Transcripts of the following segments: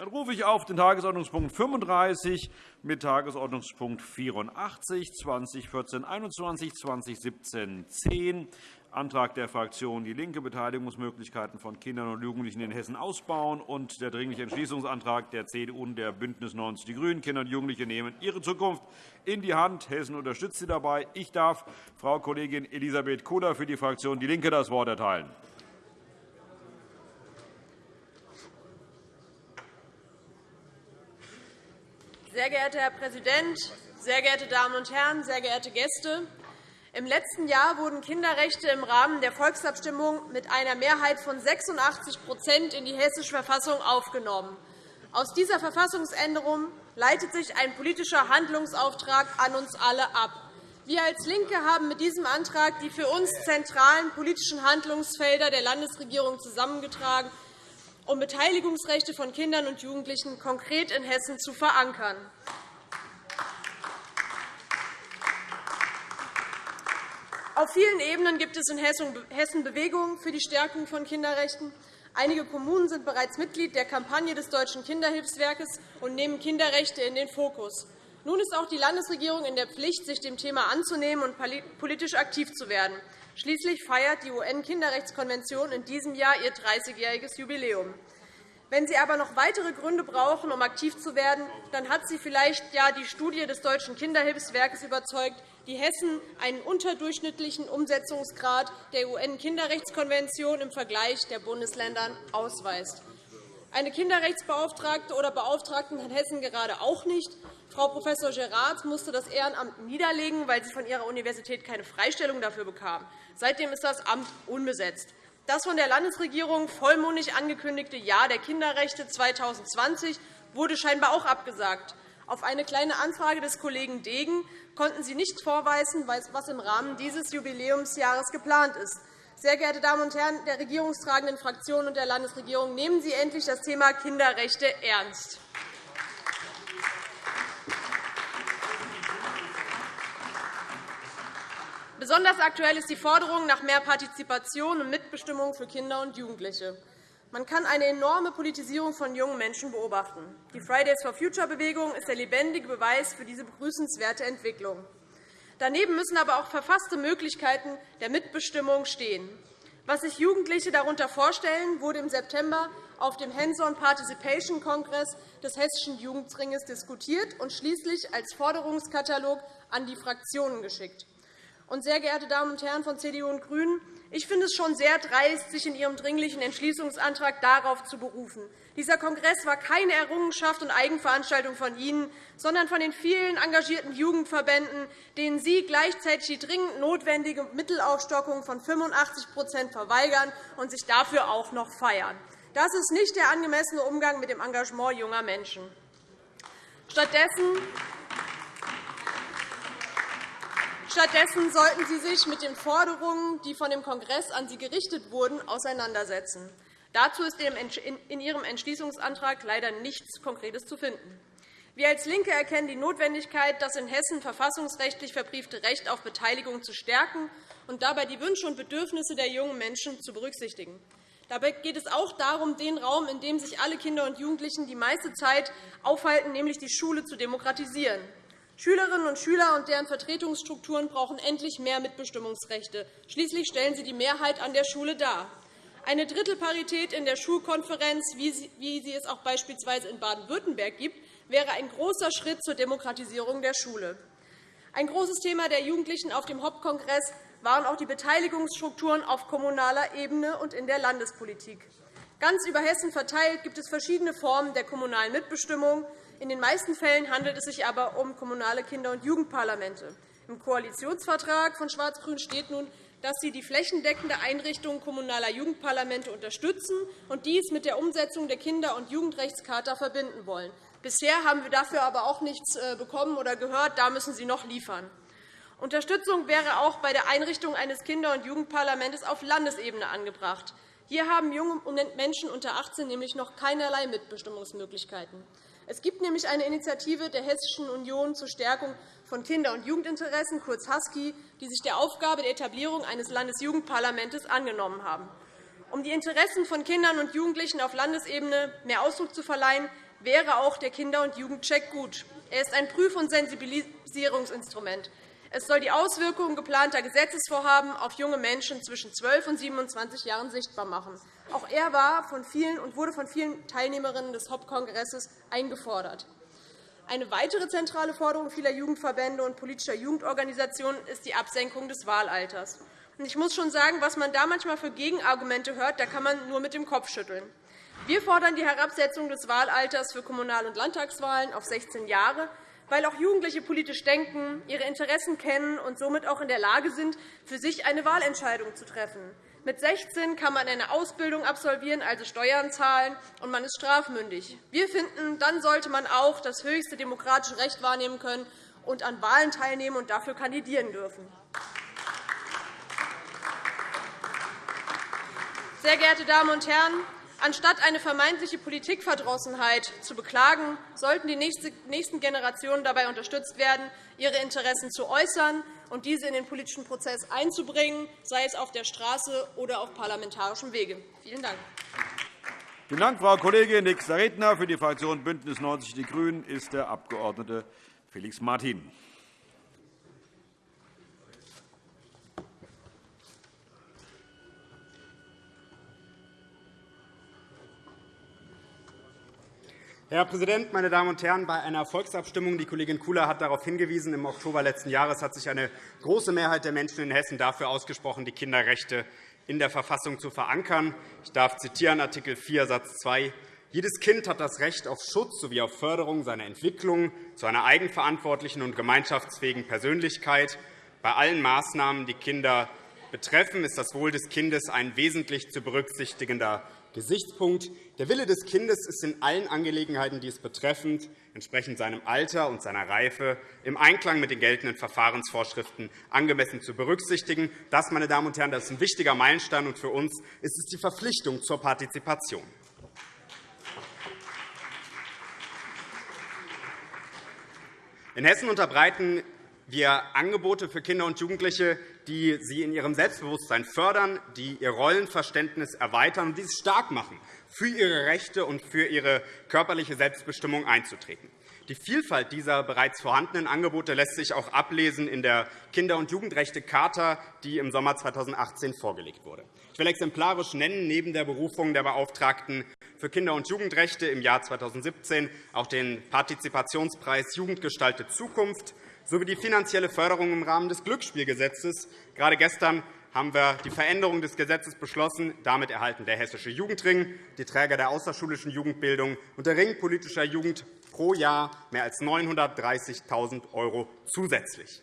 Dann rufe ich auf den Tagesordnungspunkt 35 mit Tagesordnungspunkt 84 2014-21, 2017-10 Antrag der Fraktion DIE LINKE, Beteiligungsmöglichkeiten von Kindern und Jugendlichen in Hessen ausbauen, und der Dringliche Entschließungsantrag der CDU und der BÜNDNIS 90 die GRÜNEN. Kinder und Jugendliche nehmen ihre Zukunft in die Hand. Hessen unterstützt sie dabei. Ich darf Frau Kollegin Elisabeth Koder für die Fraktion DIE LINKE das Wort erteilen. Sehr geehrter Herr Präsident, sehr geehrte Damen und Herren, sehr geehrte Gäste! Im letzten Jahr wurden Kinderrechte im Rahmen der Volksabstimmung mit einer Mehrheit von 86% in die Hessische Verfassung aufgenommen. Aus dieser Verfassungsänderung leitet sich ein politischer Handlungsauftrag an uns alle ab. Wir als LINKE haben mit diesem Antrag die für uns zentralen politischen Handlungsfelder der Landesregierung zusammengetragen, um Beteiligungsrechte von Kindern und Jugendlichen konkret in Hessen zu verankern. Auf vielen Ebenen gibt es in Hessen Bewegungen für die Stärkung von Kinderrechten. Einige Kommunen sind bereits Mitglied der Kampagne des Deutschen Kinderhilfswerkes und nehmen Kinderrechte in den Fokus. Nun ist auch die Landesregierung in der Pflicht, sich dem Thema anzunehmen und politisch aktiv zu werden. Schließlich feiert die UN-Kinderrechtskonvention in diesem Jahr ihr 30-jähriges Jubiläum. Wenn Sie aber noch weitere Gründe brauchen, um aktiv zu werden, dann hat Sie vielleicht ja die Studie des Deutschen Kinderhilfswerkes überzeugt, die Hessen einen unterdurchschnittlichen Umsetzungsgrad der UN-Kinderrechtskonvention im Vergleich der Bundesländer ausweist. Eine Kinderrechtsbeauftragte oder Beauftragten hat Hessen gerade auch nicht. Frau Prof. Gerard musste das Ehrenamt niederlegen, weil sie von ihrer Universität keine Freistellung dafür bekam. Seitdem ist das Amt unbesetzt. Das von der Landesregierung vollmundig angekündigte Jahr der Kinderrechte 2020 wurde scheinbar auch abgesagt. Auf eine Kleine Anfrage des Kollegen Degen konnten Sie nicht vorweisen, was im Rahmen dieses Jubiläumsjahres geplant ist. Sehr geehrte Damen und Herren der regierungstragenden Fraktionen und der Landesregierung, nehmen Sie endlich das Thema Kinderrechte ernst. Besonders aktuell ist die Forderung nach mehr Partizipation und Mitbestimmung für Kinder und Jugendliche. Man kann eine enorme Politisierung von jungen Menschen beobachten. Die Fridays for Future-Bewegung ist der lebendige Beweis für diese begrüßenswerte Entwicklung. Daneben müssen aber auch verfasste Möglichkeiten der Mitbestimmung stehen. Was sich Jugendliche darunter vorstellen, wurde im September auf dem Hands-on Participation Kongress des Hessischen Jugendringes diskutiert und schließlich als Forderungskatalog an die Fraktionen geschickt. Und, sehr geehrte Damen und Herren von CDU und GRÜNEN, ich finde es schon sehr dreist, sich in Ihrem Dringlichen Entschließungsantrag darauf zu berufen. Dieser Kongress war keine Errungenschaft und Eigenveranstaltung von Ihnen, sondern von den vielen engagierten Jugendverbänden, denen Sie gleichzeitig die dringend notwendige Mittelaufstockung von 85% verweigern und sich dafür auch noch feiern. Das ist nicht der angemessene Umgang mit dem Engagement junger Menschen. Stattdessen Stattdessen sollten Sie sich mit den Forderungen, die von dem Kongress an Sie gerichtet wurden, auseinandersetzen. Dazu ist in Ihrem Entschließungsantrag leider nichts Konkretes zu finden. Wir als LINKE erkennen die Notwendigkeit, das in Hessen verfassungsrechtlich verbriefte Recht auf Beteiligung zu stärken und dabei die Wünsche und Bedürfnisse der jungen Menschen zu berücksichtigen. Dabei geht es auch darum, den Raum, in dem sich alle Kinder und Jugendlichen die meiste Zeit aufhalten, nämlich die Schule, zu demokratisieren. Schülerinnen und Schüler und deren Vertretungsstrukturen brauchen endlich mehr Mitbestimmungsrechte. Schließlich stellen sie die Mehrheit an der Schule dar. Eine Drittelparität in der Schulkonferenz, wie sie es auch beispielsweise in Baden-Württemberg gibt, wäre ein großer Schritt zur Demokratisierung der Schule. Ein großes Thema der Jugendlichen auf dem Hauptkongress waren auch die Beteiligungsstrukturen auf kommunaler Ebene und in der Landespolitik. Ganz über Hessen verteilt gibt es verschiedene Formen der kommunalen Mitbestimmung. In den meisten Fällen handelt es sich aber um kommunale Kinder- und Jugendparlamente. Im Koalitionsvertrag von Schwarz-Grün steht nun, dass Sie die flächendeckende Einrichtung kommunaler Jugendparlamente unterstützen und dies mit der Umsetzung der Kinder- und Jugendrechtscharta verbinden wollen. Bisher haben wir dafür aber auch nichts äh, bekommen oder gehört. Da müssen Sie noch liefern. Unterstützung wäre auch bei der Einrichtung eines Kinder- und Jugendparlaments auf Landesebene angebracht. Hier haben junge Menschen unter 18 nämlich noch keinerlei Mitbestimmungsmöglichkeiten. Es gibt nämlich eine Initiative der Hessischen Union zur Stärkung von Kinder- und Jugendinteressen, kurz HUSKI, die sich der Aufgabe der Etablierung eines Landesjugendparlaments angenommen haben. Um die Interessen von Kindern und Jugendlichen auf Landesebene mehr Ausdruck zu verleihen, wäre auch der Kinder- und Jugendcheck gut. Er ist ein Prüf- und Sensibilisierungsinstrument. Es soll die Auswirkungen geplanter Gesetzesvorhaben auf junge Menschen zwischen 12 und 27 Jahren sichtbar machen. Auch er war von vielen und wurde von vielen Teilnehmerinnen des HOP-Kongresses eingefordert. Eine weitere zentrale Forderung vieler Jugendverbände und politischer Jugendorganisationen ist die Absenkung des Wahlalters. Ich muss schon sagen, was man da manchmal für Gegenargumente hört, da kann man nur mit dem Kopf schütteln. Wir fordern die Herabsetzung des Wahlalters für Kommunal- und Landtagswahlen auf 16 Jahre, weil auch Jugendliche politisch denken, ihre Interessen kennen und somit auch in der Lage sind, für sich eine Wahlentscheidung zu treffen. Mit 16 kann man eine Ausbildung absolvieren, also Steuern zahlen, und man ist strafmündig. Wir finden, dann sollte man auch das höchste demokratische Recht wahrnehmen können und an Wahlen teilnehmen und dafür kandidieren dürfen. Sehr geehrte Damen und Herren, anstatt eine vermeintliche Politikverdrossenheit zu beklagen, sollten die nächsten Generationen dabei unterstützt werden, ihre Interessen zu äußern und diese in den politischen Prozess einzubringen, sei es auf der Straße oder auf parlamentarischem Wege. Vielen Dank. Vielen Dank, Frau Kollegin. Nächster Redner für die Fraktion BÜNDNIS 90 die GRÜNEN ist der Abg. Felix Martin. Herr Präsident, meine Damen und Herren! Bei einer Volksabstimmung, die Kollegin Kula hat darauf hingewiesen, im Oktober letzten Jahres hat sich eine große Mehrheit der Menschen in Hessen dafür ausgesprochen, die Kinderrechte in der Verfassung zu verankern. Ich darf zitieren Artikel 4 Satz 2 jedes Kind hat das Recht auf Schutz sowie auf Förderung seiner Entwicklung zu einer eigenverantwortlichen und gemeinschaftsfähigen Persönlichkeit. Bei allen Maßnahmen, die Kinder betreffen, ist das Wohl des Kindes ein wesentlich zu berücksichtigender Gesichtspunkt. Der Wille des Kindes ist in allen Angelegenheiten, die es betreffen, entsprechend seinem Alter und seiner Reife, im Einklang mit den geltenden Verfahrensvorschriften angemessen zu berücksichtigen. Das, meine Damen und Herren, das ist ein wichtiger Meilenstein, und für uns ist es die Verpflichtung zur Partizipation. In Hessen unterbreiten wir Angebote für Kinder und Jugendliche, die sie in ihrem Selbstbewusstsein fördern, die ihr Rollenverständnis erweitern und dies stark machen, für ihre Rechte und für ihre körperliche Selbstbestimmung einzutreten. Die Vielfalt dieser bereits vorhandenen Angebote lässt sich auch ablesen in der Kinder- und Jugendrechte-Charta, die im Sommer 2018 vorgelegt wurde. Ich will exemplarisch nennen, neben der Berufung der Beauftragten für Kinder- und Jugendrechte im Jahr 2017 auch den Partizipationspreis Jugend gestaltet Zukunft sowie die finanzielle Förderung im Rahmen des Glücksspielgesetzes. Gerade gestern haben wir die Veränderung des Gesetzes beschlossen. Damit erhalten der Hessische Jugendring, die Träger der außerschulischen Jugendbildung und der Ring politischer Jugend pro Jahr mehr als 930.000 € zusätzlich.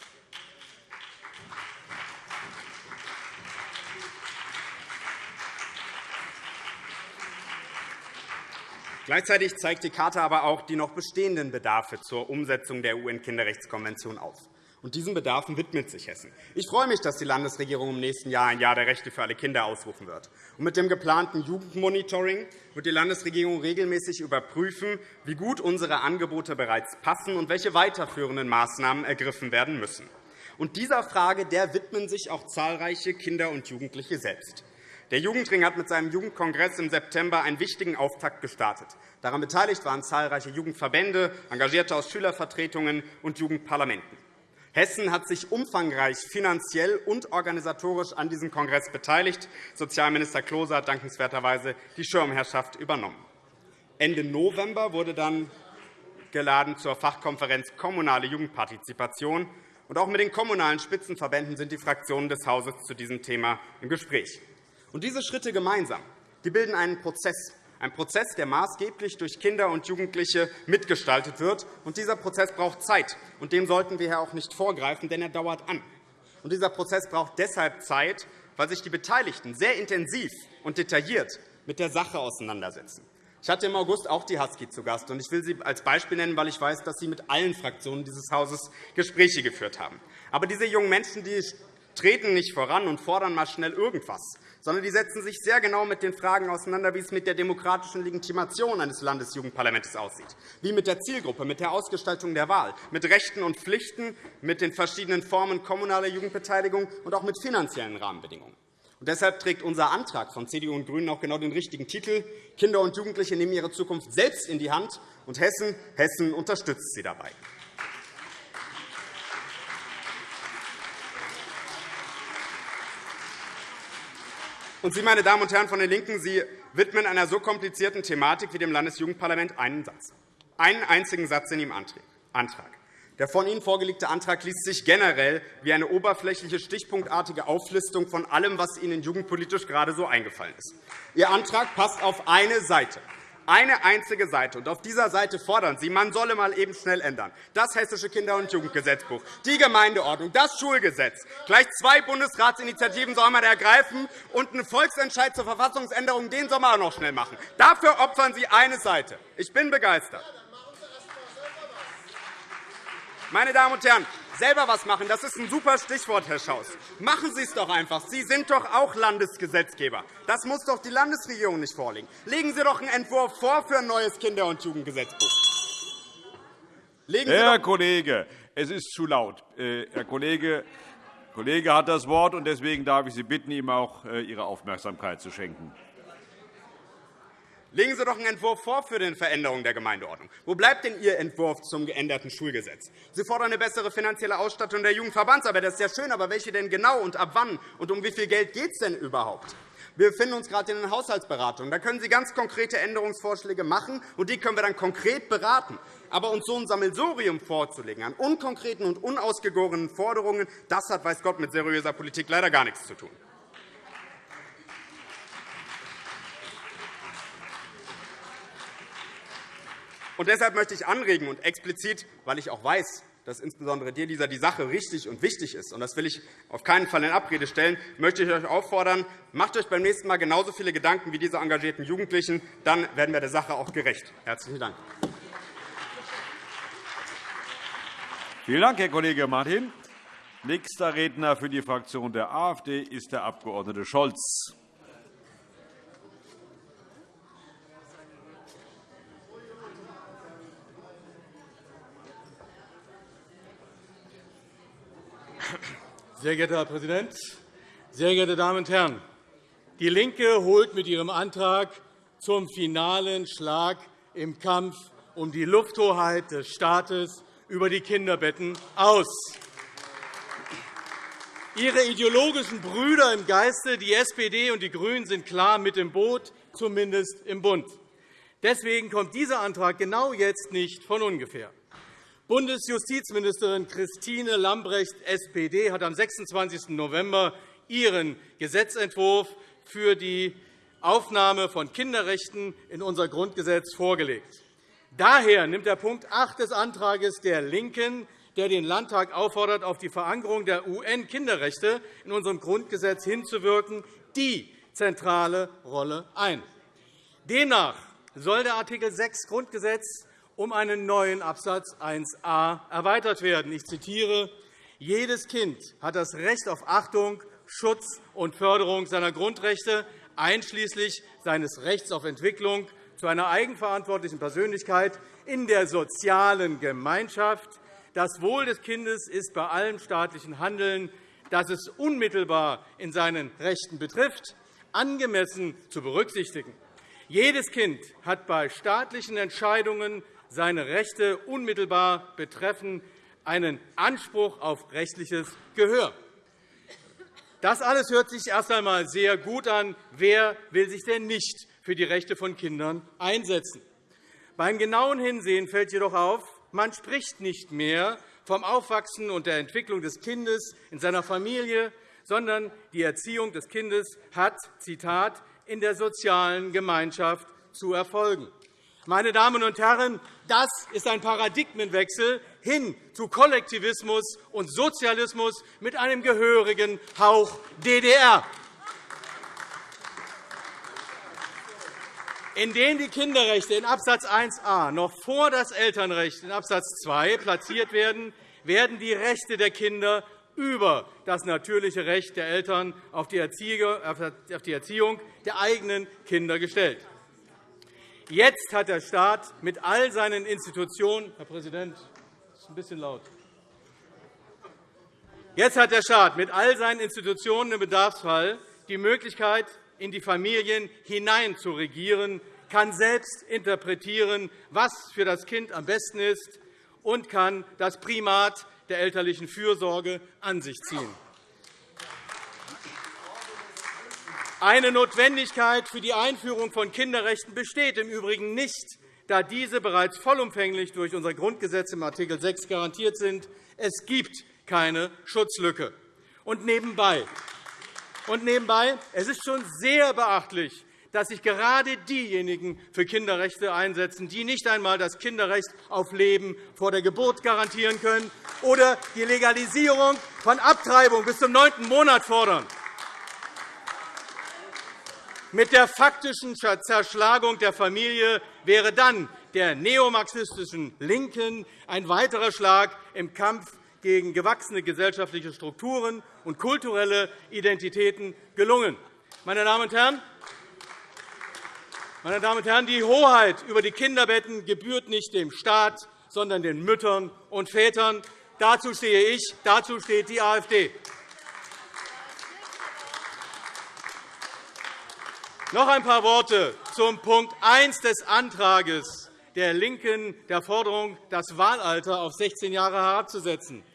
Gleichzeitig zeigt die Charta aber auch die noch bestehenden Bedarfe zur Umsetzung der UN-Kinderrechtskonvention auf. Und diesen Bedarfen widmet sich Hessen. Ich freue mich, dass die Landesregierung im nächsten Jahr ein Jahr der Rechte für alle Kinder ausrufen wird. Und mit dem geplanten Jugendmonitoring wird die Landesregierung regelmäßig überprüfen, wie gut unsere Angebote bereits passen und welche weiterführenden Maßnahmen ergriffen werden müssen. Und dieser Frage der widmen sich auch zahlreiche Kinder und Jugendliche selbst. Der Jugendring hat mit seinem Jugendkongress im September einen wichtigen Auftakt gestartet. Daran beteiligt waren zahlreiche Jugendverbände, Engagierte aus Schülervertretungen und Jugendparlamenten. Hessen hat sich umfangreich finanziell und organisatorisch an diesem Kongress beteiligt. Sozialminister Klose hat dankenswerterweise die Schirmherrschaft übernommen. Ende November wurde dann geladen zur Fachkonferenz Kommunale Jugendpartizipation. Und auch mit den kommunalen Spitzenverbänden sind die Fraktionen des Hauses zu diesem Thema im Gespräch. Und diese Schritte gemeinsam die bilden einen Prozess, ein Prozess, der maßgeblich durch Kinder und Jugendliche mitgestaltet wird. Und dieser Prozess braucht Zeit, und dem sollten wir auch nicht vorgreifen, denn er dauert an. Und dieser Prozess braucht deshalb Zeit, weil sich die Beteiligten sehr intensiv und detailliert mit der Sache auseinandersetzen. Ich hatte im August auch die Husky zu Gast. und Ich will sie als Beispiel nennen, weil ich weiß, dass Sie mit allen Fraktionen dieses Hauses Gespräche geführt haben. Aber diese jungen Menschen die treten nicht voran und fordern mal schnell irgendwas, sondern die setzen sich sehr genau mit den Fragen auseinander, wie es mit der demokratischen Legitimation eines Landesjugendparlaments aussieht, wie mit der Zielgruppe, mit der Ausgestaltung der Wahl, mit Rechten und Pflichten, mit den verschiedenen Formen kommunaler Jugendbeteiligung und auch mit finanziellen Rahmenbedingungen. Und deshalb trägt unser Antrag von CDU und GRÜNEN auch genau den richtigen Titel. Kinder und Jugendliche nehmen ihre Zukunft selbst in die Hand Und Hessen, Hessen unterstützt sie dabei. Und Sie, meine Damen und Herren von den LINKEN, Sie widmen einer so komplizierten Thematik wie dem Landesjugendparlament einen Satz. Einen einzigen Satz in Ihrem Antrag. Der von Ihnen vorgelegte Antrag liest sich generell wie eine oberflächliche, stichpunktartige Auflistung von allem, was Ihnen jugendpolitisch gerade so eingefallen ist. Ihr Antrag passt auf eine Seite. Eine einzige Seite. Und auf dieser Seite fordern Sie, man solle mal eben schnell ändern. Das Hessische Kinder- und Jugendgesetzbuch, die Gemeindeordnung, das Schulgesetz. Gleich zwei Bundesratsinitiativen soll man ergreifen und einen Volksentscheid zur Verfassungsänderung den soll man auch noch schnell machen. Dafür opfern Sie eine Seite. Ich bin begeistert. Meine Damen und Herren, selber was machen, das ist ein super Stichwort, Herr Schaus. Machen Sie es doch einfach. Sie sind doch auch Landesgesetzgeber. Das muss doch die Landesregierung nicht vorlegen. Legen Sie doch einen Entwurf vor für ein neues Kinder- und Jugendgesetzbuch. Legen Sie Herr Kollege, es ist zu laut. Äh, Herr Kollege, Kollege hat das Wort, und deswegen darf ich Sie bitten, ihm auch äh, Ihre Aufmerksamkeit zu schenken. Legen Sie doch einen Entwurf vor für die Veränderung der Gemeindeordnung. Wo bleibt denn Ihr Entwurf zum geänderten Schulgesetz? Sie fordern eine bessere finanzielle Ausstattung der Jugendverbandsarbeit. Das ist ja schön, aber welche denn genau und ab wann? Und um wie viel Geld geht es denn überhaupt? Wir befinden uns gerade in den Haushaltsberatungen. Da können Sie ganz konkrete Änderungsvorschläge machen, und die können wir dann konkret beraten. Aber uns so ein Sammelsurium vorzulegen an unkonkreten und unausgegorenen Forderungen, das hat, weiß Gott, mit seriöser Politik leider gar nichts zu tun. Und deshalb möchte ich anregen und explizit, weil ich auch weiß, dass insbesondere dir dieser die Sache richtig und wichtig ist, und das will ich auf keinen Fall in Abrede stellen, möchte ich euch auffordern, macht euch beim nächsten Mal genauso viele Gedanken wie diese engagierten Jugendlichen. Dann werden wir der Sache auch gerecht. Herzlichen Dank. Vielen Dank, Herr Kollege Martin. Nächster Redner für die Fraktion der AfD ist der Abg. Scholz. Sehr geehrter Herr Präsident, sehr geehrte Damen und Herren! DIE LINKE holt mit ihrem Antrag zum finalen Schlag im Kampf um die Lufthoheit des Staates über die Kinderbetten aus. Ihre ideologischen Brüder im Geiste, die SPD und die GRÜNEN, sind klar mit im Boot, zumindest im Bund. Deswegen kommt dieser Antrag genau jetzt nicht von ungefähr. Bundesjustizministerin Christine Lambrecht, SPD, hat am 26. November ihren Gesetzentwurf für die Aufnahme von Kinderrechten in unser Grundgesetz vorgelegt. Daher nimmt der Punkt 8 des Antrags der LINKEN, der den Landtag auffordert, auf die Verankerung der UN-Kinderrechte in unserem Grundgesetz hinzuwirken, die zentrale Rolle ein. Demnach soll der Art. 6 Grundgesetz um einen neuen Absatz 1a erweitert werden. Ich zitiere. Jedes Kind hat das Recht auf Achtung, Schutz und Förderung seiner Grundrechte, einschließlich seines Rechts auf Entwicklung zu einer eigenverantwortlichen Persönlichkeit in der sozialen Gemeinschaft. Das Wohl des Kindes ist bei allem staatlichen Handeln, das es unmittelbar in seinen Rechten betrifft, angemessen zu berücksichtigen. Jedes Kind hat bei staatlichen Entscheidungen seine Rechte unmittelbar betreffen, einen Anspruch auf rechtliches Gehör. Das alles hört sich erst einmal sehr gut an. Wer will sich denn nicht für die Rechte von Kindern einsetzen? Beim genauen Hinsehen fällt jedoch auf, man spricht nicht mehr vom Aufwachsen und der Entwicklung des Kindes in seiner Familie, sondern die Erziehung des Kindes hat, Zitat, in der sozialen Gemeinschaft zu erfolgen. Meine Damen und Herren, das ist ein Paradigmenwechsel hin zu Kollektivismus und Sozialismus mit einem gehörigen Hauch DDR. Indem die Kinderrechte in Abs. 1a noch vor das Elternrecht in Abs. 2 platziert werden, werden die Rechte der Kinder über das natürliche Recht der Eltern auf die Erziehung der eigenen Kinder gestellt. Jetzt hat der Staat mit all seinen Institutionen Herr Präsident, das ist ein bisschen laut. Jetzt hat der Staat mit all seinen Institutionen im Bedarfsfall die Möglichkeit, in die Familien hinein zu regieren, kann selbst interpretieren, was für das Kind am besten ist, und kann das Primat der elterlichen Fürsorge an sich ziehen. Eine Notwendigkeit für die Einführung von Kinderrechten besteht im Übrigen nicht, da diese bereits vollumfänglich durch unser Grundgesetz im Art. 6 garantiert sind. Es gibt keine Schutzlücke. Und nebenbei, und nebenbei, es ist schon sehr beachtlich, dass sich gerade diejenigen für Kinderrechte einsetzen, die nicht einmal das Kinderrecht auf Leben vor der Geburt garantieren können oder die Legalisierung von Abtreibung bis zum neunten Monat fordern. Mit der faktischen Zerschlagung der Familie wäre dann der neomarxistischen LINKEN ein weiterer Schlag im Kampf gegen gewachsene gesellschaftliche Strukturen und kulturelle Identitäten gelungen. Meine Damen und Herren, meine Damen und Herren, die Hoheit über die Kinderbetten gebührt nicht dem Staat, sondern den Müttern und Vätern. Dazu stehe ich, dazu steht die AfD. Noch ein paar Worte zum Punkt 1 des Antrags der LINKEN, der Forderung, das Wahlalter auf 16 Jahre herabzusetzen.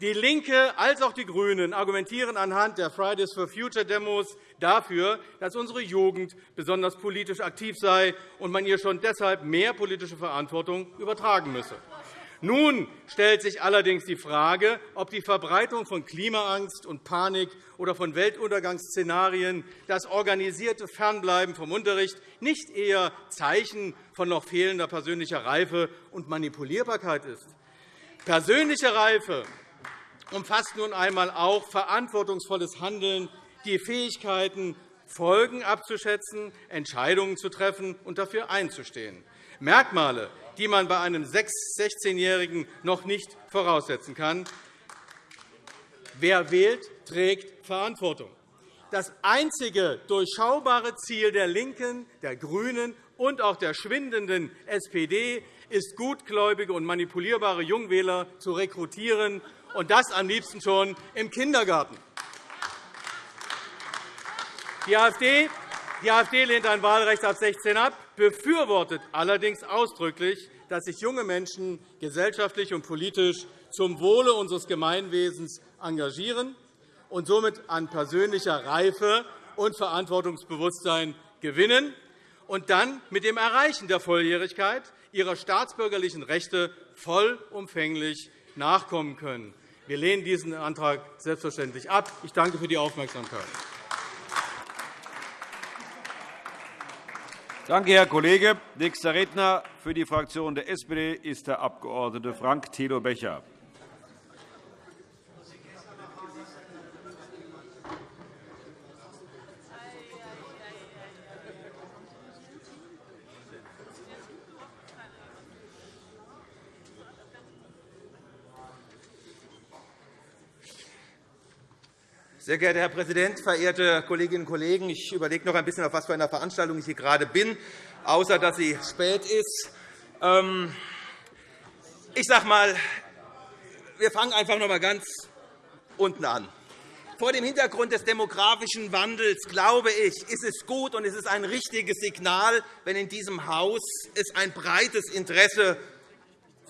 Die LINKE als auch die GRÜNEN argumentieren anhand der Fridays for Future Demos dafür, dass unsere Jugend besonders politisch aktiv sei und man ihr schon deshalb mehr politische Verantwortung übertragen müsse. Nun stellt sich allerdings die Frage, ob die Verbreitung von Klimaangst und Panik oder von Weltuntergangsszenarien, das organisierte Fernbleiben vom Unterricht nicht eher Zeichen von noch fehlender persönlicher Reife und Manipulierbarkeit ist. Persönliche Reife umfasst nun einmal auch verantwortungsvolles Handeln, die Fähigkeiten, Folgen abzuschätzen, Entscheidungen zu treffen und dafür einzustehen. Merkmale, die man bei einem 16-Jährigen noch nicht voraussetzen kann. Wer wählt, trägt Verantwortung. Das einzige durchschaubare Ziel der LINKEN, der GRÜNEN und auch der schwindenden SPD ist, gutgläubige und manipulierbare Jungwähler zu rekrutieren, und das am liebsten schon im Kindergarten. Die AfD die AfD lehnt ein Wahlrecht ab 16 ab, befürwortet allerdings ausdrücklich, dass sich junge Menschen gesellschaftlich und politisch zum Wohle unseres Gemeinwesens engagieren und somit an persönlicher Reife und Verantwortungsbewusstsein gewinnen und dann mit dem Erreichen der Volljährigkeit ihrer staatsbürgerlichen Rechte vollumfänglich nachkommen können. Wir lehnen diesen Antrag selbstverständlich ab. Ich danke für die Aufmerksamkeit. Danke, Herr Kollege. Nächster Redner für die Fraktion der SPD ist der Abg. Frank Thilo Becher. Sehr geehrter Herr Präsident, verehrte Kolleginnen und Kollegen! Ich überlege noch ein bisschen, auf was für einer Veranstaltung ich hier gerade bin, außer dass sie spät ist. Ähm, ich sage mal, wir fangen einfach noch einmal ganz unten an. Vor dem Hintergrund des demografischen Wandels, glaube ich, ist es gut und es ist ein richtiges Signal, wenn in diesem Haus es ein breites Interesse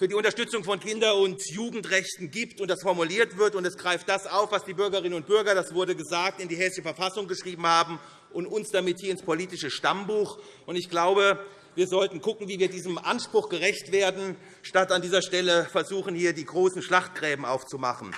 für die Unterstützung von Kinder- und Jugendrechten gibt und das formuliert wird. Und es greift das auf, was die Bürgerinnen und Bürger, das wurde gesagt, in die Hessische Verfassung geschrieben haben und uns damit hier ins politische Stammbuch. Und ich glaube, wir sollten schauen, wie wir diesem Anspruch gerecht werden, statt an dieser Stelle versuchen, hier die großen Schlachtgräben aufzumachen.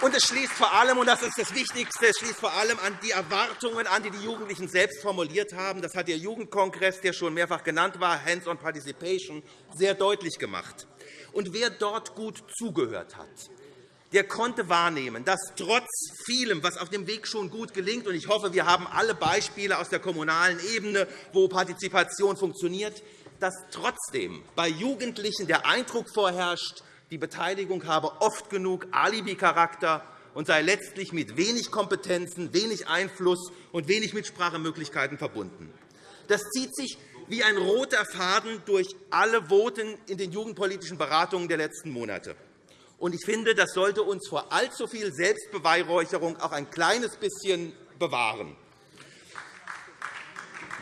Und es schließt vor allem, und das ist das Wichtigste, es schließt vor allem an die Erwartungen an, die die Jugendlichen selbst formuliert haben. Das hat der Jugendkongress, der schon mehrfach genannt war, Hands-on Participation, sehr deutlich gemacht. Und wer dort gut zugehört hat, der konnte wahrnehmen, dass trotz vielem, was auf dem Weg schon gut gelingt, und ich hoffe, wir haben alle Beispiele aus der kommunalen Ebene, wo Partizipation funktioniert, dass trotzdem bei Jugendlichen der Eindruck vorherrscht, die Beteiligung habe oft genug Alibi-Charakter und sei letztlich mit wenig Kompetenzen, wenig Einfluss und wenig Mitsprachemöglichkeiten verbunden. Das zieht sich wie ein roter Faden durch alle Voten in den jugendpolitischen Beratungen der letzten Monate. Ich finde, das sollte uns vor allzu viel Selbstbeweihräucherung auch ein kleines bisschen bewahren.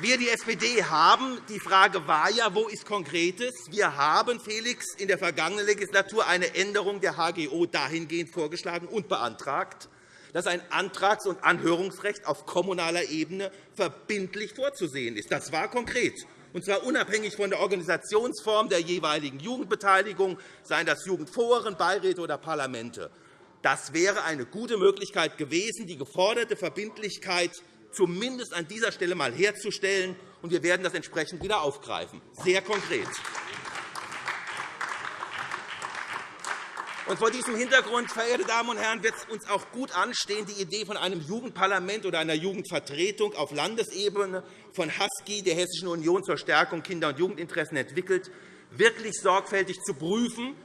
Wir, die SPD, haben, die Frage war ja, wo ist Konkretes? Wir haben, Felix, in der vergangenen Legislatur eine Änderung der HGO dahingehend vorgeschlagen und beantragt, dass ein Antrags- und Anhörungsrecht auf kommunaler Ebene verbindlich vorzusehen ist. Das war konkret, und zwar unabhängig von der Organisationsform der jeweiligen Jugendbeteiligung, seien das Jugendforen, Beiräte oder Parlamente. Das wäre eine gute Möglichkeit gewesen, die geforderte Verbindlichkeit zumindest an dieser Stelle einmal herzustellen. und Wir werden das entsprechend wieder aufgreifen. Sehr konkret. Und vor diesem Hintergrund, verehrte Damen und Herren, wird es uns auch gut anstehen, die Idee von einem Jugendparlament oder einer Jugendvertretung auf Landesebene von HASKI, der Hessischen Union zur Stärkung Kinder- und Jugendinteressen, entwickelt, wirklich sorgfältig zu prüfen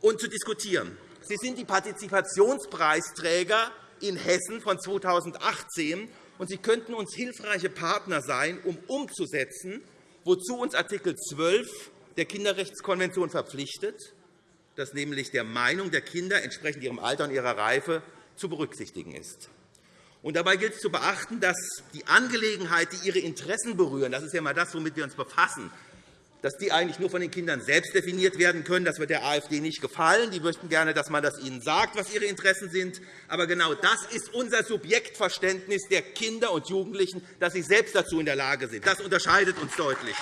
und zu diskutieren. Sie sind die Partizipationspreisträger in Hessen von 2018 und Sie könnten uns hilfreiche Partner sein, um umzusetzen, wozu uns Art. 12 der Kinderrechtskonvention verpflichtet, dass nämlich der Meinung der Kinder entsprechend ihrem Alter und ihrer Reife zu berücksichtigen ist. Und dabei gilt es zu beachten, dass die Angelegenheiten, die ihre Interessen berühren, das ist ja einmal das, womit wir uns befassen, dass die eigentlich nur von den Kindern selbst definiert werden können. Das wird der AfD nicht gefallen. Die möchten gerne, dass man das ihnen sagt, was ihre Interessen sind. Aber genau das ist unser Subjektverständnis der Kinder und Jugendlichen, dass sie selbst dazu in der Lage sind. Das unterscheidet uns deutlich.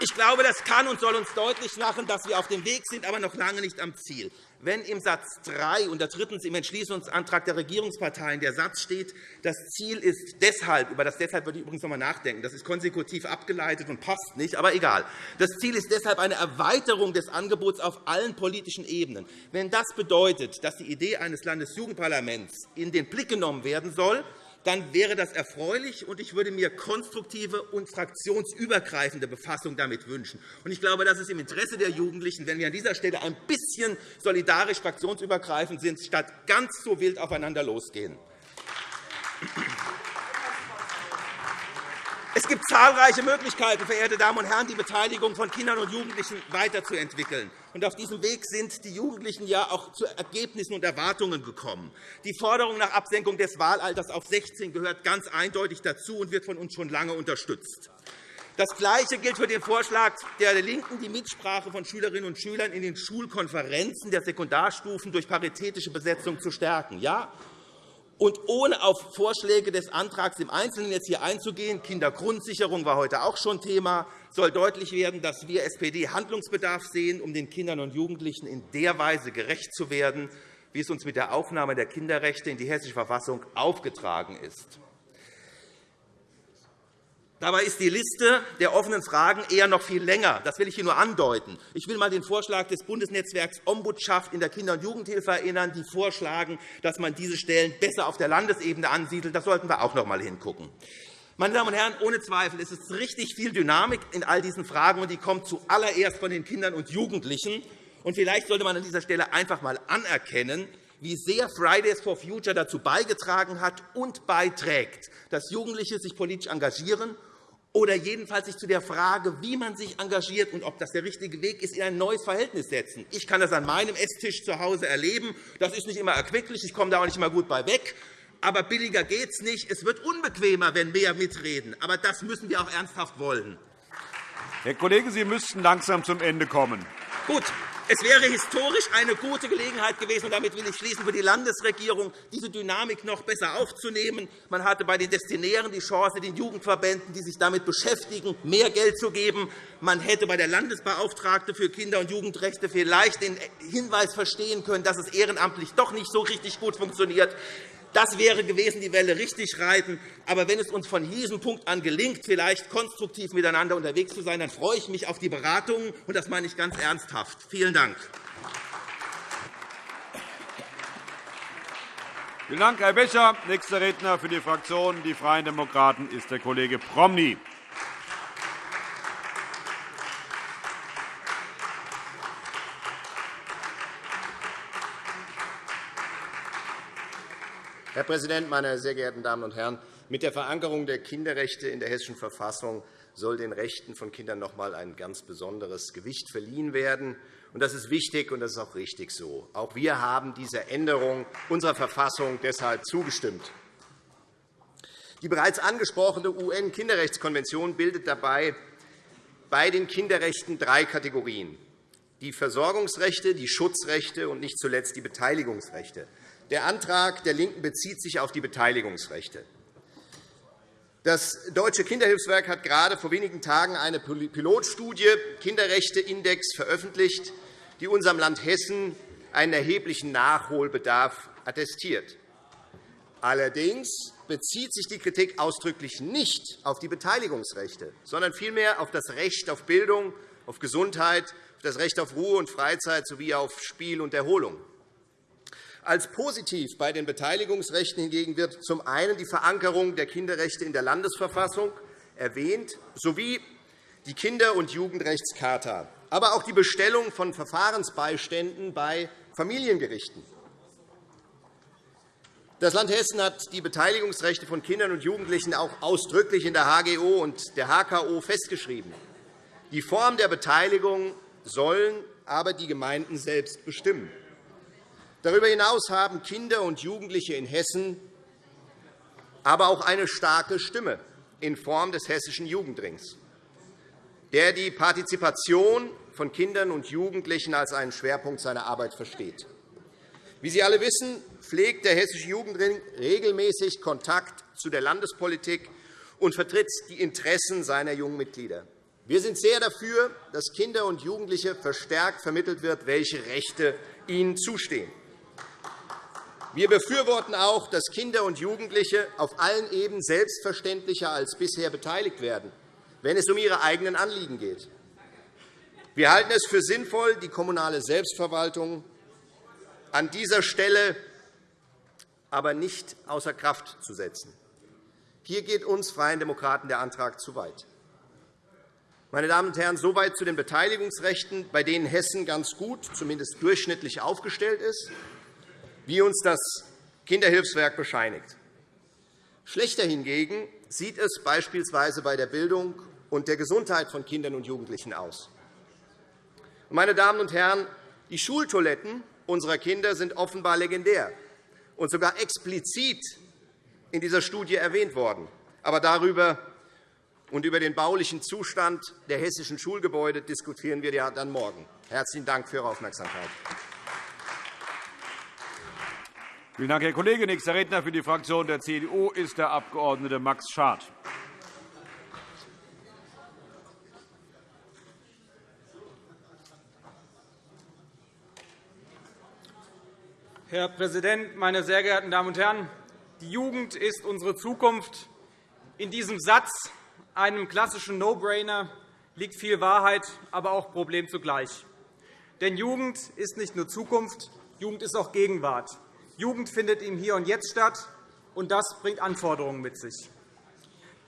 Ich glaube, das kann und soll uns deutlich machen, dass wir auf dem Weg sind, aber noch lange nicht am Ziel wenn im Satz 3 und drittens im Entschließungsantrag der Regierungsparteien der Satz steht, das Ziel ist deshalb, über das deshalb würde ich übrigens noch einmal nachdenken, das ist konsekutiv abgeleitet und passt nicht, aber egal. Das Ziel ist deshalb eine Erweiterung des Angebots auf allen politischen Ebenen. Wenn das bedeutet, dass die Idee eines Landesjugendparlaments in den Blick genommen werden soll, dann wäre das erfreulich, und ich würde mir konstruktive und fraktionsübergreifende Befassung damit wünschen. Ich glaube, das ist im Interesse der Jugendlichen, wenn wir an dieser Stelle ein bisschen solidarisch fraktionsübergreifend sind, statt ganz so wild aufeinander losgehen. Es gibt zahlreiche Möglichkeiten, verehrte Damen und Herren, die Beteiligung von Kindern und Jugendlichen weiterzuentwickeln. auf diesem Weg sind die Jugendlichen ja auch zu Ergebnissen und Erwartungen gekommen. Die Forderung nach Absenkung des Wahlalters auf 16 gehört ganz eindeutig dazu und wird von uns schon lange unterstützt. Das Gleiche gilt für den Vorschlag der LINKEN, die Mitsprache von Schülerinnen und Schülern in den Schulkonferenzen der Sekundarstufen durch paritätische Besetzung zu stärken. Ja, und ohne auf Vorschläge des Antrags im Einzelnen jetzt hier einzugehen, Kindergrundsicherung war heute auch schon Thema, soll deutlich werden, dass wir SPD Handlungsbedarf sehen, um den Kindern und Jugendlichen in der Weise gerecht zu werden, wie es uns mit der Aufnahme der Kinderrechte in die Hessische Verfassung aufgetragen ist. Dabei ist die Liste der offenen Fragen eher noch viel länger. Das will ich hier nur andeuten. Ich will einmal den Vorschlag des Bundesnetzwerks Ombudschaft in der Kinder- und Jugendhilfe erinnern, die vorschlagen, dass man diese Stellen besser auf der Landesebene ansiedelt. Da sollten wir auch noch einmal hingucken. Meine Damen und Herren, ohne Zweifel ist es richtig viel Dynamik in all diesen Fragen, und die kommt zuallererst von den Kindern und Jugendlichen. Und vielleicht sollte man an dieser Stelle einfach einmal anerkennen, wie sehr Fridays for Future dazu beigetragen hat und beiträgt, dass Jugendliche sich politisch engagieren oder jedenfalls sich zu der Frage, wie man sich engagiert und ob das der richtige Weg ist, in ein neues Verhältnis setzen. Ich kann das an meinem Esstisch zu Hause erleben. Das ist nicht immer erquicklich, ich komme da auch nicht immer gut bei weg. Aber billiger geht es nicht. Es wird unbequemer, wenn mehr mitreden. Aber das müssen wir auch ernsthaft wollen. Herr Kollege, Sie müssten langsam zum Ende kommen. Gut, es wäre historisch eine gute Gelegenheit gewesen, und damit will ich schließen, für die Landesregierung, diese Dynamik noch besser aufzunehmen. Man hatte bei den Destinären die Chance, den Jugendverbänden, die sich damit beschäftigen, mehr Geld zu geben. Man hätte bei der Landesbeauftragten für Kinder- und Jugendrechte vielleicht den Hinweis verstehen können, dass es ehrenamtlich doch nicht so richtig gut funktioniert. Das wäre gewesen, die Welle richtig reiten. Aber wenn es uns von diesem Punkt an gelingt, vielleicht konstruktiv miteinander unterwegs zu sein, dann freue ich mich auf die Beratungen. Und das meine ich ganz ernsthaft. Vielen Dank. Vielen Dank, Herr Becher. Nächster Redner für die Fraktion Die Freien Demokraten ist der Kollege Promny. Herr Präsident, meine sehr geehrten Damen und Herren! Mit der Verankerung der Kinderrechte in der Hessischen Verfassung soll den Rechten von Kindern noch einmal ein ganz besonderes Gewicht verliehen werden. Das ist wichtig, und das ist auch richtig so. Auch wir haben dieser Änderung unserer Verfassung deshalb zugestimmt. Die bereits angesprochene UN-Kinderrechtskonvention bildet dabei bei den Kinderrechten drei Kategorien die Versorgungsrechte, die Schutzrechte und nicht zuletzt die Beteiligungsrechte. Der Antrag der LINKEN bezieht sich auf die Beteiligungsrechte. Das Deutsche Kinderhilfswerk hat gerade vor wenigen Tagen eine Pilotstudie Kinderrechteindex veröffentlicht, die unserem Land Hessen einen erheblichen Nachholbedarf attestiert. Allerdings bezieht sich die Kritik ausdrücklich nicht auf die Beteiligungsrechte, sondern vielmehr auf das Recht auf Bildung, auf Gesundheit, auf das Recht auf Ruhe und Freizeit sowie auf Spiel und Erholung. Als positiv bei den Beteiligungsrechten hingegen wird zum einen die Verankerung der Kinderrechte in der Landesverfassung erwähnt, sowie die Kinder- und Jugendrechtscharta, aber auch die Bestellung von Verfahrensbeiständen bei Familiengerichten. Das Land Hessen hat die Beteiligungsrechte von Kindern und Jugendlichen auch ausdrücklich in der HGO und der HKO festgeschrieben. Die Form der Beteiligung sollen aber die Gemeinden selbst bestimmen. Darüber hinaus haben Kinder und Jugendliche in Hessen aber auch eine starke Stimme in Form des Hessischen Jugendrings, der die Partizipation von Kindern und Jugendlichen als einen Schwerpunkt seiner Arbeit versteht. Wie Sie alle wissen, pflegt der Hessische Jugendring regelmäßig Kontakt zu der Landespolitik und vertritt die Interessen seiner jungen Mitglieder. Wir sind sehr dafür, dass Kinder und Jugendliche verstärkt vermittelt wird, welche Rechte ihnen zustehen. Wir befürworten auch, dass Kinder und Jugendliche auf allen Ebenen selbstverständlicher als bisher beteiligt werden, wenn es um ihre eigenen Anliegen geht. Wir halten es für sinnvoll, die kommunale Selbstverwaltung an dieser Stelle aber nicht außer Kraft zu setzen. Hier geht uns Freien Demokraten der Antrag zu weit. Meine Damen und Herren, soweit zu den Beteiligungsrechten, bei denen Hessen ganz gut, zumindest durchschnittlich aufgestellt ist, wie uns das Kinderhilfswerk bescheinigt. Schlechter hingegen sieht es beispielsweise bei der Bildung und der Gesundheit von Kindern und Jugendlichen aus. Meine Damen und Herren, die Schultoiletten unserer Kinder sind offenbar legendär und sogar explizit in dieser Studie erwähnt worden. Aber darüber und über den baulichen Zustand der hessischen Schulgebäude diskutieren wir ja dann morgen. Herzlichen Dank für Ihre Aufmerksamkeit. Vielen Dank, Herr Kollege. Nächster Redner für die Fraktion der CDU ist der Abg. Max Schad. Herr Präsident, meine sehr geehrten Damen und Herren! Die Jugend ist unsere Zukunft. In diesem Satz einem klassischen No-Brainer liegt viel Wahrheit, aber auch Problem zugleich. Denn Jugend ist nicht nur Zukunft, Jugend ist auch Gegenwart. Jugend findet im Hier und Jetzt statt, und das bringt Anforderungen mit sich.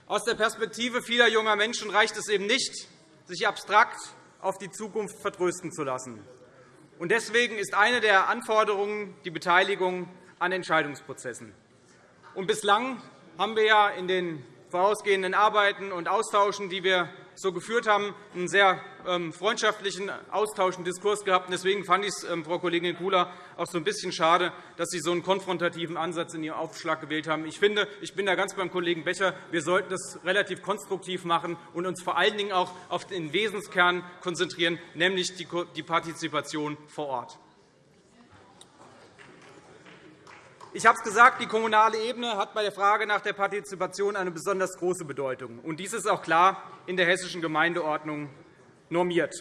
Aus der Perspektive vieler junger Menschen reicht es eben nicht, sich abstrakt auf die Zukunft vertrösten zu lassen. Deswegen ist eine der Anforderungen die Beteiligung an Entscheidungsprozessen. bislang haben wir ja in den vorausgehenden Arbeiten und Austauschen, die wir so geführt haben, einen sehr ähm, freundschaftlichen Austausch und Diskurs gehabt. Deswegen fand ich es, ähm, Frau Kollegin Kula, auch so ein bisschen schade, dass Sie so einen konfrontativen Ansatz in Ihrem Aufschlag gewählt haben. Ich finde, ich bin da ganz beim Kollegen Becher. Wir sollten das relativ konstruktiv machen und uns vor allen Dingen auch auf den Wesenskern konzentrieren, nämlich die Partizipation vor Ort. Ich habe es gesagt, die kommunale Ebene hat bei der Frage nach der Partizipation eine besonders große Bedeutung. dies ist auch klar in der Hessischen Gemeindeordnung normiert.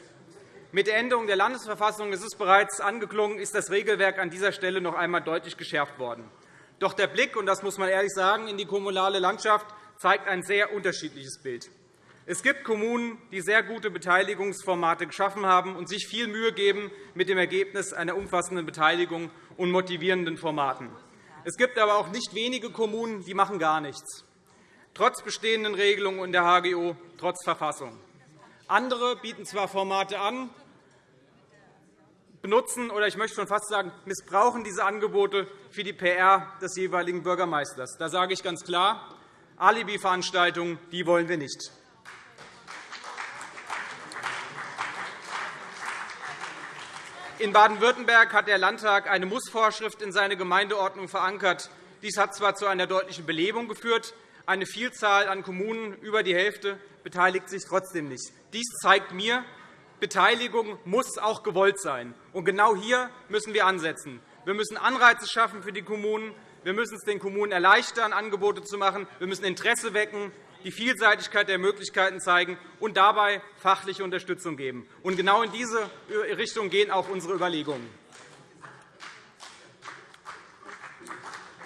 Mit der Änderung der Landesverfassung ist es bereits angeklungen, ist das Regelwerk an dieser Stelle noch einmal deutlich geschärft worden. Doch der Blick, und das muss man ehrlich sagen, in die kommunale Landschaft zeigt ein sehr unterschiedliches Bild. Es gibt Kommunen, die sehr gute Beteiligungsformate geschaffen haben und sich viel Mühe geben mit dem Ergebnis einer umfassenden Beteiligung und motivierenden Formaten. Es gibt aber auch nicht wenige Kommunen, die machen gar nichts, trotz bestehenden Regelungen in der HGO, trotz Verfassung. Andere bieten zwar Formate an, benutzen oder ich möchte schon fast sagen, missbrauchen diese Angebote für die PR des jeweiligen Bürgermeisters. Da sage ich ganz klar, Alibi-Veranstaltungen die wollen wir nicht. In Baden-Württemberg hat der Landtag eine Mussvorschrift in seine Gemeindeordnung verankert. Dies hat zwar zu einer deutlichen Belebung geführt, eine Vielzahl an Kommunen, über die Hälfte, beteiligt sich trotzdem nicht. Dies zeigt mir, Beteiligung muss auch gewollt sein. Und genau hier müssen wir ansetzen. Wir müssen Anreize schaffen für die Kommunen. Wir müssen es den Kommunen erleichtern, Angebote zu machen. Wir müssen Interesse wecken, die Vielseitigkeit der Möglichkeiten zeigen und dabei fachliche Unterstützung geben. Und genau in diese Richtung gehen auch unsere Überlegungen.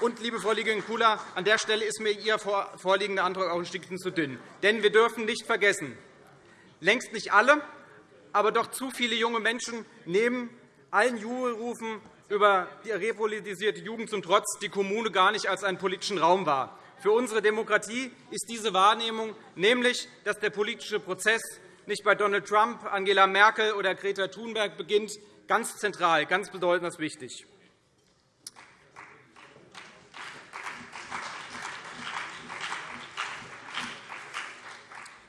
Und, liebe Frau Kollegin-Kula, an der Stelle ist mir Ihr vorliegender Antrag auch ein Stückchen zu dünn. Denn wir dürfen nicht vergessen, längst nicht alle, aber doch zu viele junge Menschen nehmen allen Jubelrufen über die repolitisierte Jugend zum Trotz die Kommune gar nicht als einen politischen Raum wahr. Für unsere Demokratie ist diese Wahrnehmung, nämlich, dass der politische Prozess nicht bei Donald Trump, Angela Merkel oder Greta Thunberg beginnt, ganz zentral, ganz bedeutend wichtig.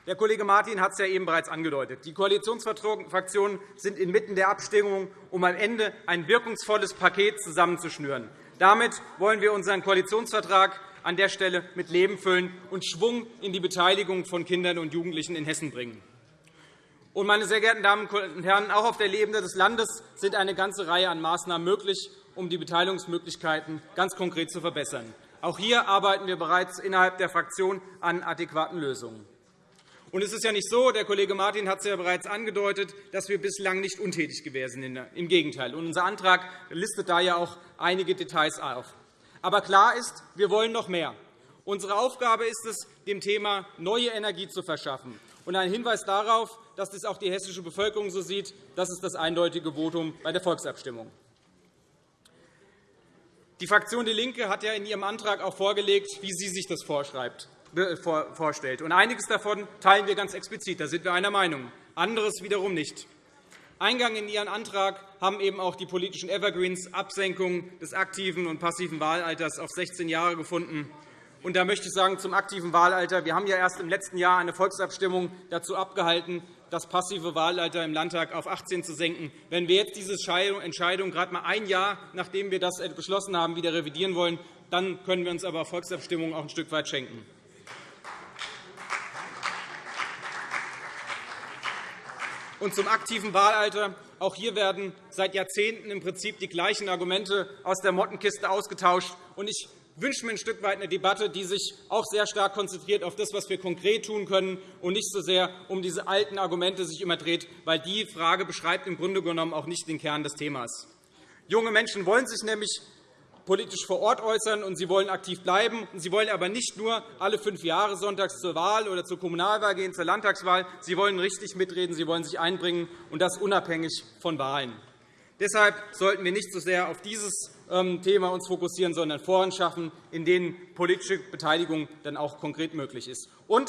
Der Kollege Martin hat es ja eben bereits angedeutet. Die Koalitionsfraktionen sind inmitten der Abstimmung, um am Ende ein wirkungsvolles Paket zusammenzuschnüren. Damit wollen wir unseren Koalitionsvertrag an der Stelle mit Leben füllen und Schwung in die Beteiligung von Kindern und Jugendlichen in Hessen bringen. Und, meine sehr geehrten Damen und Herren, auch auf der Ebene des Landes sind eine ganze Reihe an Maßnahmen möglich, um die Beteiligungsmöglichkeiten ganz konkret zu verbessern. Auch hier arbeiten wir bereits innerhalb der Fraktion an adäquaten Lösungen. Und es ist ja nicht so, der Kollege Martin hat es ja bereits angedeutet, dass wir bislang nicht untätig gewesen sind. Im Gegenteil. Und unser Antrag listet da ja auch einige Details auf. Aber klar ist, wir wollen noch mehr. Unsere Aufgabe ist es, dem Thema neue Energie zu verschaffen. Und ein Hinweis darauf, dass das auch die hessische Bevölkerung so sieht, das ist das eindeutige Votum bei der Volksabstimmung. Die Fraktion DIE LINKE hat ja in ihrem Antrag auch vorgelegt, wie sie sich das vorschreibt vorstellt. Und einiges davon teilen wir ganz explizit. Da sind wir einer Meinung. Anderes wiederum nicht. Eingang in Ihren Antrag haben eben auch die politischen Evergreens Absenkung des aktiven und passiven Wahlalters auf 16 Jahre gefunden. Und da möchte ich sagen, zum aktiven Wahlalter. Wir haben ja erst im letzten Jahr eine Volksabstimmung dazu abgehalten, das passive Wahlalter im Landtag auf 18 zu senken. Wenn wir jetzt diese Entscheidung gerade einmal ein Jahr, nachdem wir das beschlossen haben, wieder revidieren wollen, dann können wir uns aber Volksabstimmungen auch ein Stück weit schenken. Und zum aktiven Wahlalter. Auch hier werden seit Jahrzehnten im Prinzip die gleichen Argumente aus der Mottenkiste ausgetauscht. Ich wünsche mir ein Stück weit eine Debatte, die sich auch sehr stark konzentriert auf das, was wir konkret tun können, und nicht so sehr um diese alten Argumente sich immer dreht, weil die Frage beschreibt im Grunde genommen auch nicht den Kern des Themas. Junge Menschen wollen sich nämlich politisch vor Ort äußern, und sie wollen aktiv bleiben. Sie wollen aber nicht nur alle fünf Jahre sonntags zur Wahl oder zur Kommunalwahl gehen, zur Landtagswahl. Sie wollen richtig mitreden, sie wollen sich einbringen, und das unabhängig von Wahlen. Deshalb sollten wir nicht so sehr auf dieses ähm, Thema uns fokussieren, sondern Foren schaffen, in denen politische Beteiligung dann auch konkret möglich ist. Und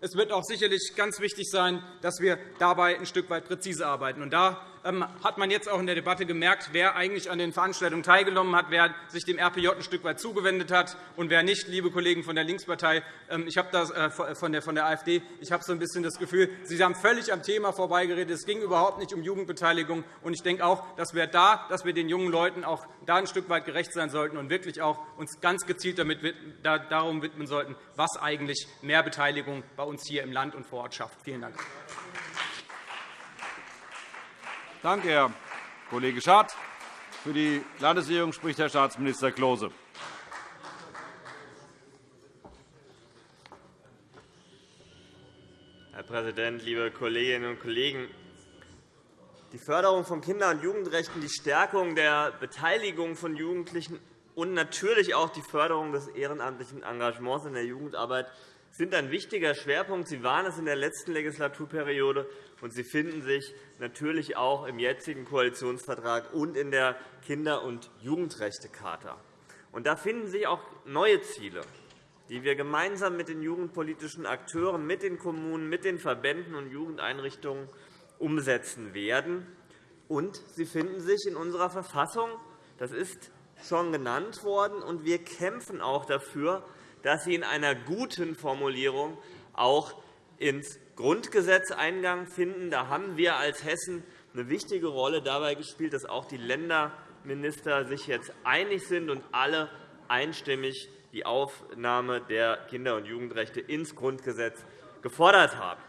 es wird auch sicherlich ganz wichtig sein, dass wir dabei ein Stück weit präzise arbeiten. Und da hat man jetzt auch in der Debatte gemerkt, wer eigentlich an den Veranstaltungen teilgenommen hat, wer sich dem RPJ ein Stück weit zugewendet hat und wer nicht. Liebe Kollegen von der Linkspartei, ähm, ich habe das äh, von der AfD, ich habe so ein bisschen das Gefühl, Sie haben völlig am Thema vorbeigeredet. Es ging überhaupt nicht um Jugendbeteiligung. Und ich denke auch, dass wir da, dass wir den jungen Leuten auch da ein Stück weit gerecht sein sollten und wirklich auch uns ganz gezielt damit, darum widmen sollten, was eigentlich mehr Beteiligung bei uns hier im Land und vor Ort schafft. Vielen Dank. Danke, Herr Kollege Schad. Für die Landesregierung spricht Herr Staatsminister Klose. Herr Präsident, liebe Kolleginnen und Kollegen! Die Förderung von Kinder- und Jugendrechten, die Stärkung der Beteiligung von Jugendlichen und natürlich auch die Förderung des ehrenamtlichen Engagements in der Jugendarbeit sind ein wichtiger Schwerpunkt. Sie waren es in der letzten Legislaturperiode, und sie finden sich natürlich auch im jetzigen Koalitionsvertrag und in der Kinder- und Jugendrechtecharta. Und da finden sich auch neue Ziele, die wir gemeinsam mit den jugendpolitischen Akteuren, mit den Kommunen, mit den Verbänden und Jugendeinrichtungen umsetzen werden. Und sie finden sich in unserer Verfassung. Das ist schon genannt worden. Und wir kämpfen auch dafür, dass sie in einer guten Formulierung auch ins Grundgesetz Eingang finden. Da haben wir als Hessen eine wichtige Rolle dabei gespielt, dass auch die Länderminister sich jetzt einig sind und alle einstimmig die Aufnahme der Kinder- und Jugendrechte ins Grundgesetz gefordert haben.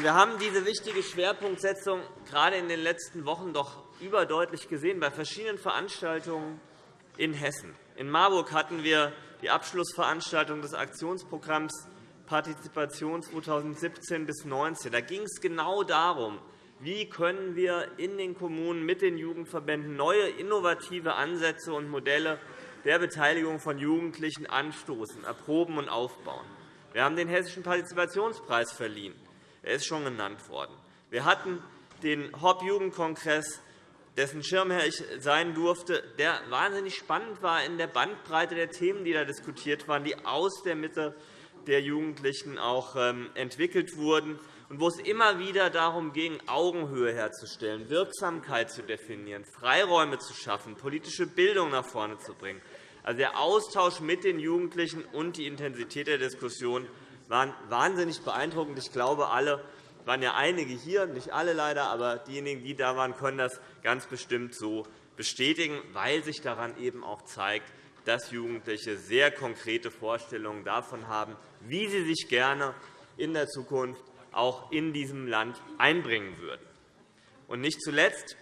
Wir haben diese wichtige Schwerpunktsetzung gerade in den letzten Wochen doch überdeutlich gesehen bei verschiedenen Veranstaltungen in Hessen. In Marburg hatten wir die Abschlussveranstaltung des Aktionsprogramms Partizipation 2017 bis 2019. Da ging es genau darum, wie können wir in den Kommunen mit den Jugendverbänden neue innovative Ansätze und Modelle der Beteiligung von Jugendlichen anstoßen, erproben und aufbauen. Wir haben den Hessischen Partizipationspreis verliehen. Er ist schon genannt worden. Wir hatten den Hop-Jugendkongress, dessen Schirmherr ich sein durfte, der wahnsinnig spannend war in der Bandbreite der Themen, die da diskutiert waren, die aus der Mitte der Jugendlichen auch ähm, entwickelt wurden und wo es immer wieder darum ging, Augenhöhe herzustellen, Wirksamkeit zu definieren, Freiräume zu schaffen, politische Bildung nach vorne zu bringen. Also der Austausch mit den Jugendlichen und die Intensität der Diskussion waren wahnsinnig beeindruckend. Ich glaube, alle waren ja einige hier, nicht alle leider, aber diejenigen, die da waren, können das ganz bestimmt so bestätigen, weil sich daran eben auch zeigt, dass Jugendliche sehr konkrete Vorstellungen davon haben, wie sie sich gerne in der Zukunft auch in diesem Land einbringen würden. Und nicht zuletzt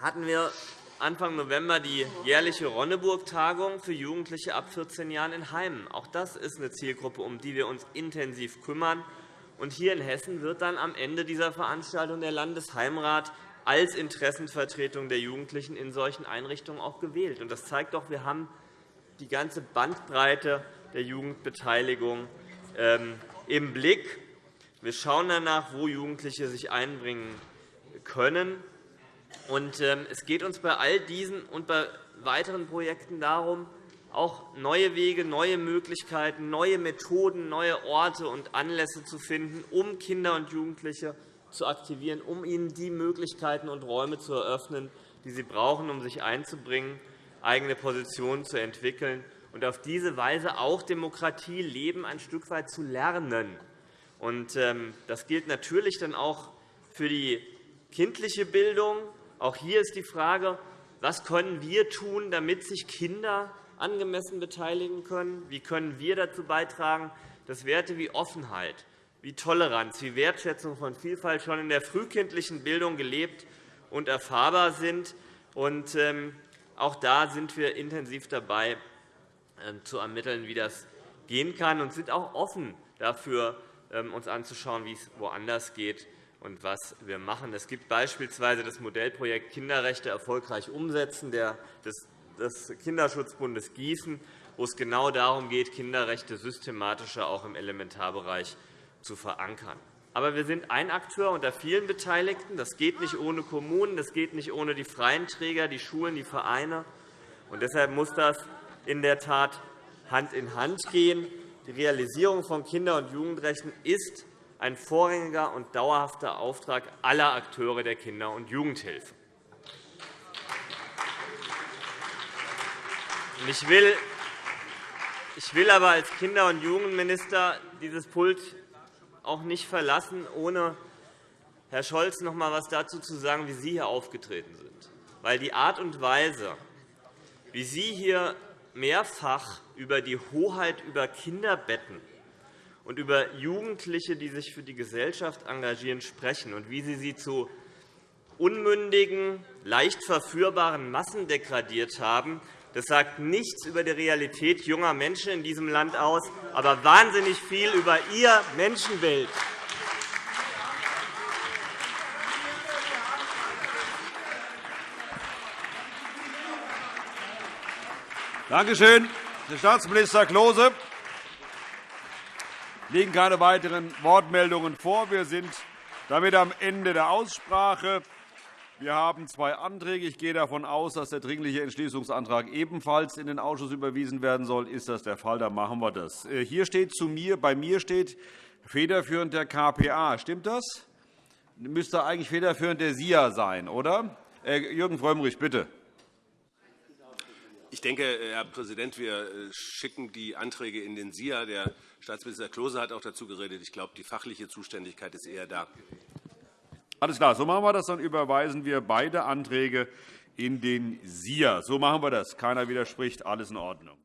hatten wir Anfang November die jährliche Ronneburg-Tagung für Jugendliche ab 14 Jahren in Heimen. Auch das ist eine Zielgruppe, um die wir uns intensiv kümmern. Und hier in Hessen wird dann am Ende dieser Veranstaltung der Landesheimrat als Interessenvertretung der Jugendlichen in solchen Einrichtungen auch gewählt. Das zeigt doch, wir haben die ganze Bandbreite der Jugendbeteiligung ähm, im Blick. Wir schauen danach, wo Jugendliche sich einbringen können. Ähm, es geht uns bei all diesen und bei weiteren Projekten darum, auch neue Wege, neue Möglichkeiten, neue Methoden, neue Orte und Anlässe zu finden, um Kinder und Jugendliche zu aktivieren, um ihnen die Möglichkeiten und Räume zu eröffnen, die sie brauchen, um sich einzubringen, eigene Positionen zu entwickeln und auf diese Weise auch Demokratie leben ein Stück weit zu lernen. Ähm, das gilt natürlich dann auch für die kindliche Bildung. Auch hier ist die Frage, was können wir tun, damit sich Kinder angemessen beteiligen können? Wie können wir dazu beitragen, dass Werte wie Offenheit, wie Toleranz, wie Wertschätzung von Vielfalt schon in der frühkindlichen Bildung gelebt und erfahrbar sind? Und, ähm, auch da sind wir intensiv dabei, ähm, zu ermitteln, wie das gehen kann, und sind auch offen dafür, ähm, uns anzuschauen, wie es woanders geht und was wir machen. Es gibt beispielsweise das Modellprojekt Kinderrechte erfolgreich umsetzen des Kinderschutzbundes Gießen, wo es genau darum geht, Kinderrechte systematischer auch im Elementarbereich zu verankern. Aber wir sind ein Akteur unter vielen Beteiligten. Das geht nicht ohne Kommunen, das geht nicht ohne die freien Träger, die Schulen, die Vereine. Und deshalb muss das in der Tat Hand in Hand gehen. Die Realisierung von Kinder- und Jugendrechten ist ein vorrangiger und dauerhafter Auftrag aller Akteure der Kinder- und Jugendhilfe. Ich will, aber als Kinder- und Jugendminister dieses Pult auch nicht verlassen, ohne Herr Scholz noch einmal etwas dazu zu sagen, wie Sie hier aufgetreten sind. Weil die Art und Weise, wie Sie hier mehrfach über die Hoheit über Kinderbetten und über Jugendliche, die sich für die Gesellschaft engagieren, sprechen und wie Sie sie zu unmündigen, leicht verführbaren Massen degradiert haben, das sagt nichts über die Realität junger Menschen in diesem Land aus, aber wahnsinnig viel über ihr Menschenbild. Danke schön, Herr Staatsminister Klose. Es liegen keine weiteren Wortmeldungen vor. Wir sind damit am Ende der Aussprache. Wir haben zwei Anträge. Ich gehe davon aus, dass der Dringliche Entschließungsantrag ebenfalls in den Ausschuss überwiesen werden soll. Ist das der Fall, dann machen wir das. Äh, hier steht zu mir, bei mir steht federführend der KPA. Stimmt das? Müsste eigentlich federführend der SIA sein, oder? Äh, Jürgen Frömmrich, bitte. Ich denke, Herr Präsident, wir äh, schicken die Anträge in den SIA. Der Staatsminister Klose hat auch dazu geredet. Ich glaube, die fachliche Zuständigkeit ist eher da. Alles klar, so machen wir das. Dann überweisen wir beide Anträge in den SIA. So machen wir das. Keiner widerspricht. Alles in Ordnung.